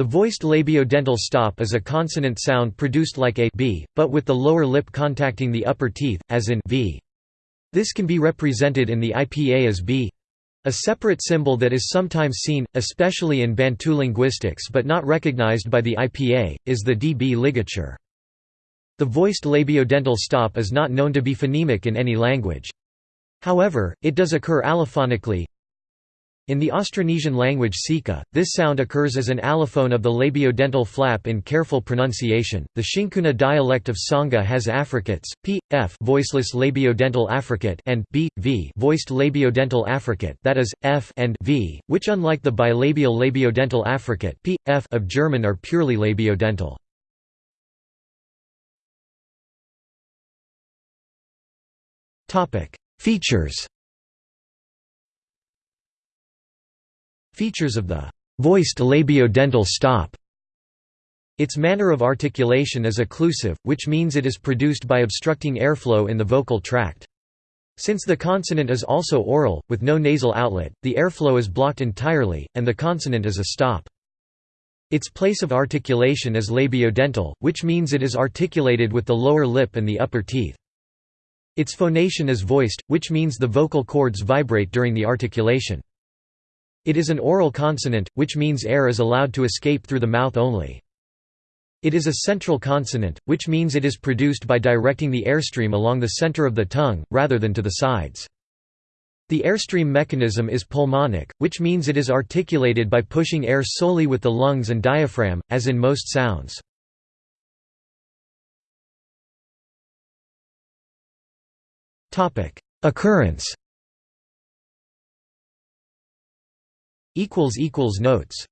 The voiced labiodental stop is a consonant sound produced like a b, but with the lower lip contacting the upper teeth, as in v. This can be represented in the IPA as b. A separate symbol that is sometimes seen, especially in Bantu linguistics but not recognized by the IPA, is the dB ligature. The voiced labiodental stop is not known to be phonemic in any language. However, it does occur allophonically, in the Austronesian language Sika, this sound occurs as an allophone of the labiodental flap in careful pronunciation. The XiNkuna dialect of Tsonga has affricates, p, f voiceless labiodental affricate and b, v voiced labiodental affricate that is, f and v, which unlike the bilabial labiodental affricate p, f of German are purely labiodental. Features Features of the voiced labiodental stop its manner of articulation is occlusive, which means it is produced by obstructing airflow in the vocal tract. Since the consonant is also oral, with no nasal outlet, the airflow is blocked entirely, and the consonant is a stop. Its place of articulation is labiodental, which means it is articulated with the lower lip and the upper teeth. Its phonation is voiced, which means the vocal cords vibrate during the articulation. It is an oral consonant, which means air is allowed to escape through the mouth only. It is a central consonant, which means it is produced by directing the airstream along the center of the tongue, rather than to the sides. The airstream mechanism is pulmonic, which means it is articulated by pushing air solely with the lungs and diaphragm, as in most sounds. Occurrence Notes